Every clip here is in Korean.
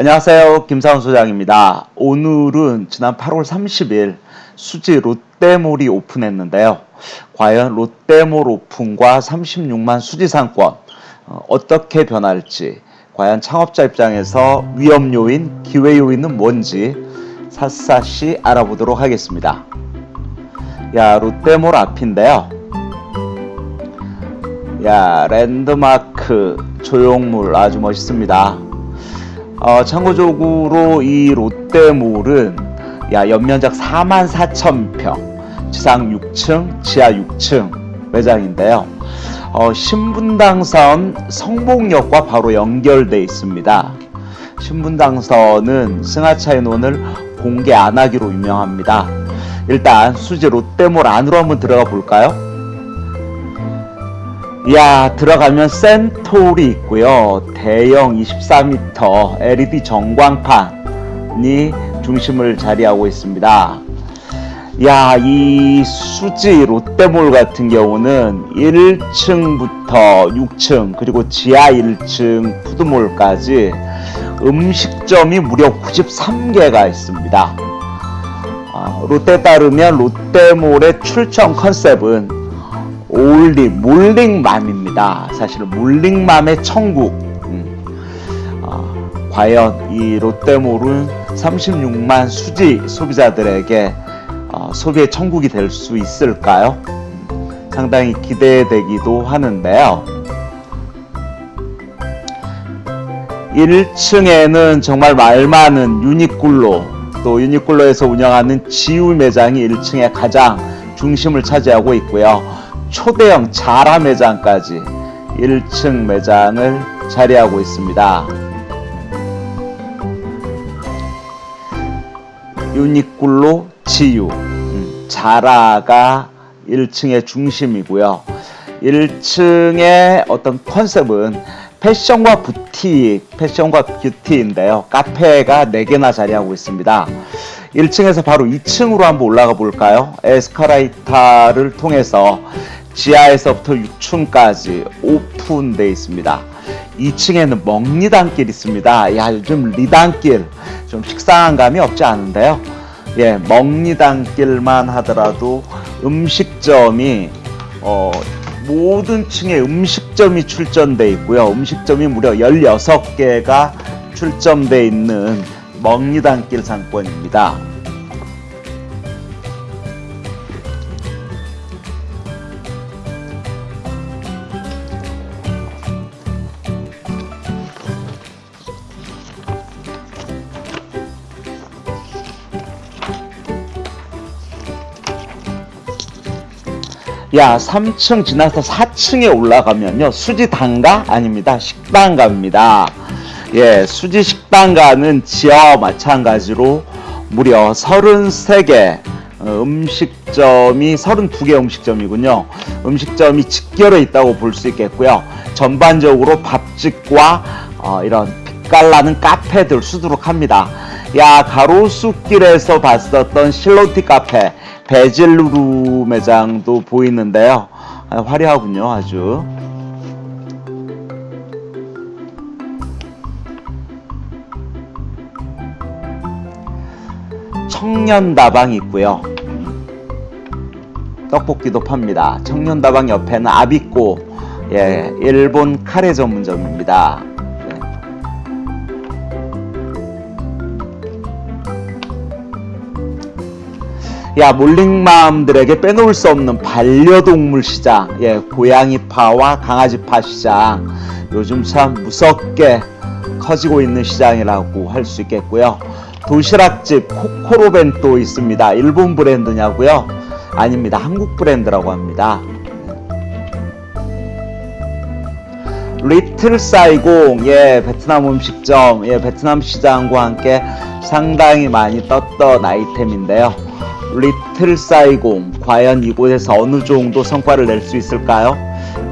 안녕하세요. 김사원 소장입니다. 오늘은 지난 8월 30일 수지 롯데몰이 오픈했는데요. 과연 롯데몰 오픈과 36만 수지 상권 어, 어떻게 변할지 과연 창업자 입장에서 위험 요인, 기회 요인은 뭔지 샅샅이 알아보도록 하겠습니다. 야, 롯데몰 앞인데요. 야, 랜드마크 조형물 아주 멋있습니다. 어, 참고적으로 이 롯데몰은 야 연면적 4만 4천 평, 지상 6층, 지하 6층 매장인데요. 어, 신분당선 성봉역과 바로 연결돼 있습니다. 신분당선은 승하차 인원을 공개 안 하기로 유명합니다. 일단 수지 롯데몰 안으로 한번 들어가 볼까요? 야 들어가면 센톨이 있고요. 대형 24m LED 전광판이 중심을 자리하고 있습니다. 야 이 수지 롯데몰 같은 경우는 1층부터 6층 그리고 지하 1층 푸드몰까지 음식점이 무려 93개가 있습니다. 아, 롯데 따르면 롯데몰의 출청 컨셉은 올리 몰링맘입니다. 사실 몰링맘의 천국. 음. 아, 과연 이 롯데몰은 36만 수지 소비자들에게 어, 소비의 천국이 될 수 있을까요? 음, 상당히 기대되기도 하는데요. 1층에는 정말 말 많은 유니클로 또 유니클로에서 운영하는 지우 매장이 1층에 가장 중심을 차지하고 있고요. 초대형 자라 매장까지 1층 매장을 자리하고 있습니다. 유니클로 지유 음, 자라가 1층의 중심이고요. 1층의 어떤 컨셉은 패션과 부티, 패션과 뷰티인데요. 카페가 4개나 자리하고 있습니다. 1층에서 바로 2층으로 한번 올라가 볼까요? 에스카레이터를 통해서 지하에서부터 6층까지 오픈되어 있습니다. 2층에는 먹리단길 있습니다. 야 요즘 리단길 좀 식상한 감이 없지 않은데요. 예, 먹리단길만 하더라도 음식점이 어, 모든 층에 음식점이 출전돼 있고요. 음식점이 무려 16개가 출점돼 있는 먹리단길 상권입니다. 야 3층 지나서 4층에 올라가면요 수지 단가 아닙니다 식당가입니다. 예 수지 식당가는 지하와 마찬가지로 무려 33개 어, 음식점이 32개 음식점이군요. 음식점이 직결해 있다고 볼 수 있겠고요. 전반적으로 밥집과 어, 이런 빛깔나는 카페들 수두룩합니다 야 가로수길에서 봤었던 실로티 카페 베젤루루 매장도 보이는데요. 아, 화려하군요, 아주. 청년다방 있고요. 떡볶이도 팝니다. 청년다방 옆에는 아비꼬, 예, 일본 카레 전문점입니다. 야 몰링맘들에게 빼놓을 수 없는 반려동물 시장. 예 고양이파와 강아지파 시장. 요즘 참 무섭게 커지고 있는 시장이라고 할 수 있겠고요. 도시락집 코코로벤또 있습니다. 일본 브랜드냐고요? 아닙니다. 한국 브랜드라고 합니다. 리틀 사이공. 예 베트남 음식점. 예 베트남 시장과 함께 상당히 많이 떴던 아이템인데요 리틀 사이공 과연 이곳에서 어느 정도 성과를 낼 수 있을까요?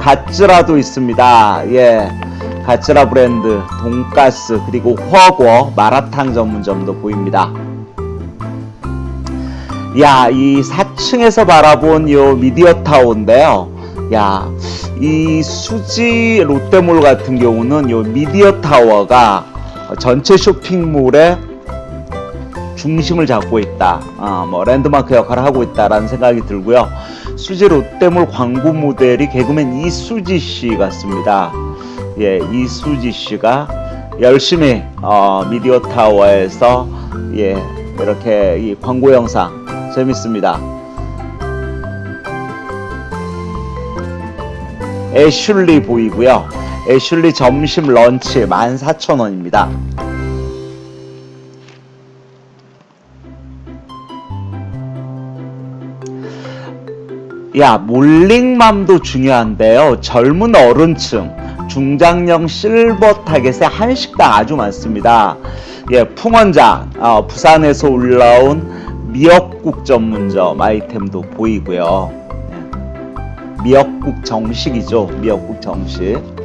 가츠라도 있습니다. 예. 가츠라 브랜드, 돈가스, 그리고 허거, 마라탕 전문점도 보입니다. 야, 이 4층에서 바라본 요 미디어 타워인데요. 야, 이 수지 롯데몰 같은 경우는 요 미디어 타워가 전체 쇼핑몰의 중심을 잡고 있다. 어, 뭐 랜드마크 역할을 하고 있다라는 생각이 들고요. 수지 롯데몰 광고 모델이 개그맨 이수지 씨 같습니다. 예, 이수지 씨가 열심히 어, 미디어 타워에서 예, 이렇게 이 광고 영상 재밌습니다. 애슐리 보이고요. 애슐리 점심 런치 14,000원입니다. 야, 몰링맘도 중요한데요. 젊은 어른층, 중장년 실버 타겟에 한식당 아주 많습니다. 예, 풍원자, 어, 부산에서 올라온 미역국 전문점 아이템도 보이고요. 예. 미역국 정식이죠. 미역국 정식.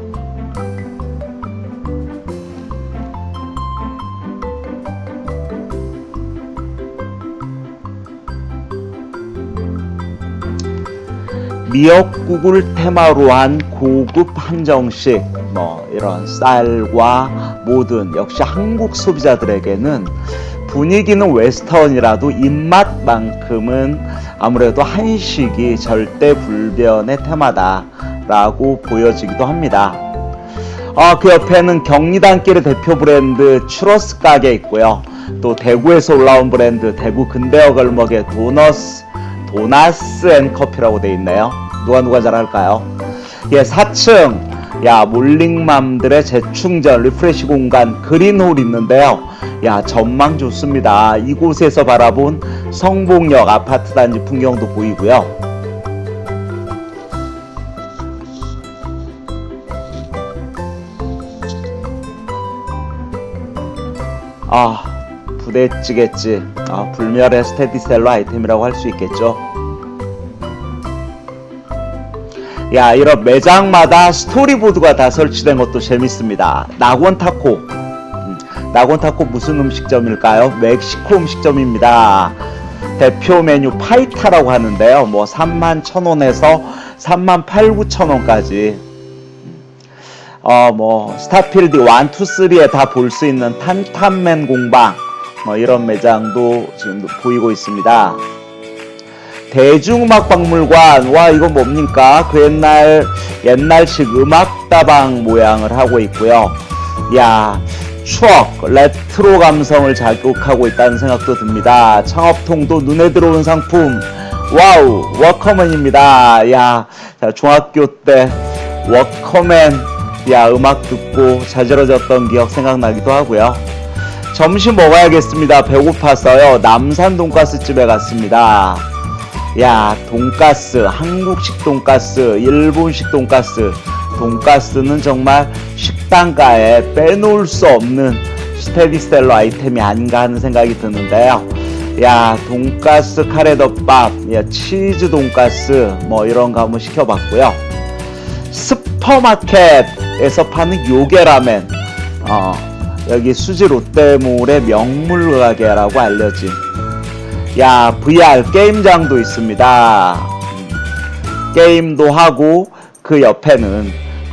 미역국을 테마로 한 고급 한정식 뭐 이런 쌀과 모든 역시 한국 소비자들에게는 분위기는 웨스턴이라도 입맛만큼은 아무래도 한식이 절대 불변의 테마다라고 보여지기도 합니다. 아, 그 옆에는 경리단길의 대표 브랜드 추러스 가게 있고요. 또 대구에서 올라온 브랜드 대구 근대어 걸목의 도너스 도나스 and 커피라고 돼 있네요. 누가 누가 잘할까요? 예, 4층 야 malling mom들의 재충전 refresh 공간 그린홀 있는데요. 야 전망 좋습니다. 이곳에서 바라본 성복역 아파트 단지 풍경도 보이고요. 아 부대찌개집 아, 불멸의 스테디셀러 아이템이라고 할 수 있겠죠. 야 이런 매장마다 스토리보드가 다 설치된 것도 재밌습니다. 낙원 타코 음, 낙원 타코 무슨 음식점일까요? 멕시코 음식점입니다. 대표 메뉴 파이타라고 하는데요. 뭐 3만 1,000원에서 3만 8, 9천원까지 어뭐 스타필드 1, 2, 3에 다 볼 수 있는 탄탄맨 공방 뭐 이런 매장도 지금 보이고 있습니다. 대중음악박물관. 와 이거 뭡니까? 그 옛날 옛날식 음악다방 모양을 하고 있고요. 야 추억 레트로 감성을 자극하고 있다는 생각도 듭니다. 창업통도 눈에 들어온 상품. 와우 워크맨입니다. 야 자, 중학교 때 워크맨. 야 음악 듣고 자지러졌던 기억 생각나기도 하고요 점심 먹어야겠습니다. 배고파서요. 남산 돈가스 집에 갔습니다. 야 돈가스 한국식 돈가스 일본식 돈가스. 돈가스는 정말 식당가에 빼놓을 수 없는 스테디셀러 아이템이 아닌가 하는 생각이 드는데요. 야 돈가스 카레덮밥 야 치즈 돈가스 뭐 이런 거 한번 시켜봤고요. 슈퍼마켓에서 파는 요게라멘. 어, 여기 수지 롯데몰의 명물 가게라고 알려진 야 VR 게임장도 있습니다. 음, 게임도 하고 그 옆에는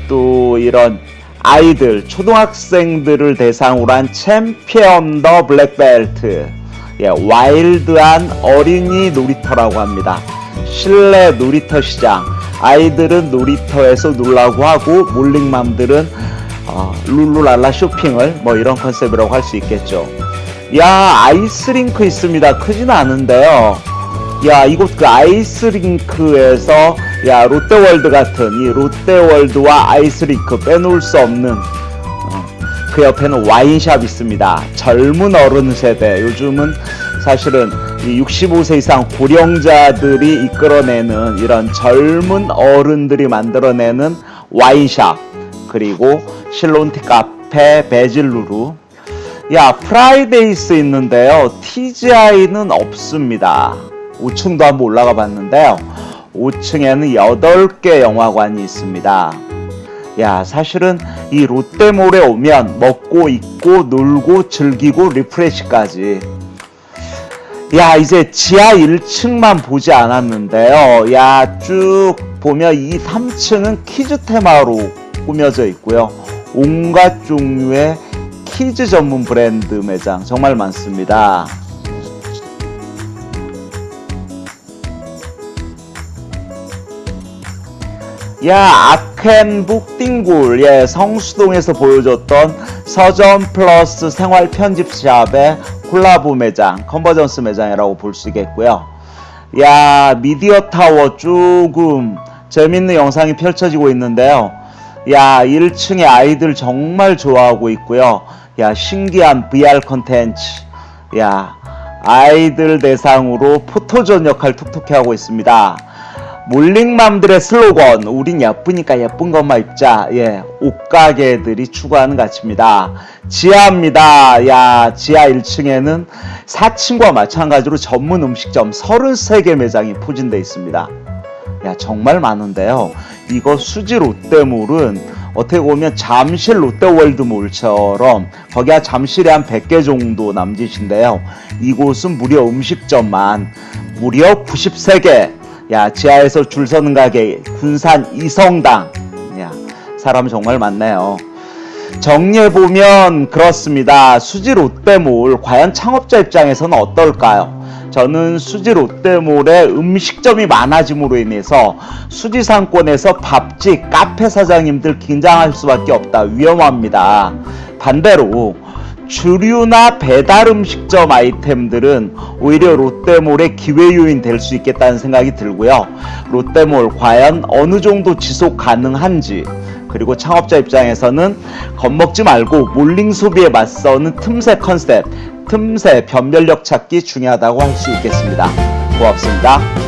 또 이런 아이들 초등학생들을 대상으로 한 챔피언 더 블랙벨트 예, 와일드한 어린이 놀이터라고 합니다. 실내 놀이터 시장. 아이들은 놀이터에서 놀라고 하고 malling mom들은 어, 룰루랄라 쇼핑을 뭐 이런 컨셉이라고 할 수 있겠죠. 야 아이스링크 있습니다. 크진 않은데요. 야 이곳 그 아이스링크에서 야 롯데월드 같은 이 롯데월드와 아이스링크 빼놓을 수 없는 어, 그 옆에는 와인샵 있습니다. 젊은 어른 세대. 요즘은 사실은 이 65세 이상 고령자들이 이끌어내는 이런 젊은 어른들이 만들어내는 와인샵 그리고 실론티 카페 베질루르. 야 프라이데이스 있는데요. TGI는 없습니다. 5층도 한번 올라가 봤는데요. 5층에는 8개 영화관이 있습니다. 야 사실은 이 롯데몰에 오면 먹고 입고 놀고 즐기고 refresh까지. 야 이제 지하 1층만 보지 않았는데요. 야 쭉 보면 이 3층은 kids 테마로 꾸며져 있고요. 온갖 종류의 kids 전문 브랜드 매장 정말 많습니다. 야 아크앤북 띵굴. 예 성수동에서 보여줬던 서점 플러스 생활 편집샵의 콜라보 매장 convergence 매장이라고 볼 수 있겠고요. 야 미디어 타워 조금 재밌는 영상이 펼쳐지고 있는데요 야 1층에 아이들 정말 좋아하고 있고요. 야 신기한 VR 컨텐츠. 야 아이들 대상으로 포토존 역할 톡톡히 하고 있습니다. malling mom들의 슬로건 우린 예쁘니까 예쁜 것만 입자. 예 옷가게들이 추구하는 가치입니다. 지하입니다. 야 지하 1층에는 4층과 마찬가지로 전문 음식점 33개 매장이 포진되어 있습니다. 야 정말 많은데요 이거 수지 롯데몰은 어떻게 보면 잠실 롯데월드몰처럼 거기가 잠실에 한 100개 정도 남짓인데요. 이곳은 무려 음식점만 무려 93개. 야 지하에서 줄 서는 가게 군산 이성당. 야 사람 정말 많네요. 정리해 보면 그렇습니다. 수지 롯데몰 과연 창업자 입장에서는 어떨까요 저는 수지 롯데몰에 음식점이 많아짐으로 인해서 수지 상권에서 밥집 카페 사장님들 긴장할 수밖에 없다 위험합니다 반대로 주류나 배달 음식점 아이템들은 오히려 롯데몰의 기회 요인 될 수 있겠다는 생각이 들고요. 롯데몰 과연 어느 정도 지속 가능한지 그리고 창업자 입장에서는 겁먹지 말고 몰링 소비에 맞서는 틈새 컨셉, 틈새 변별력 찾기 중요하다고 할 수 있겠습니다. 고맙습니다.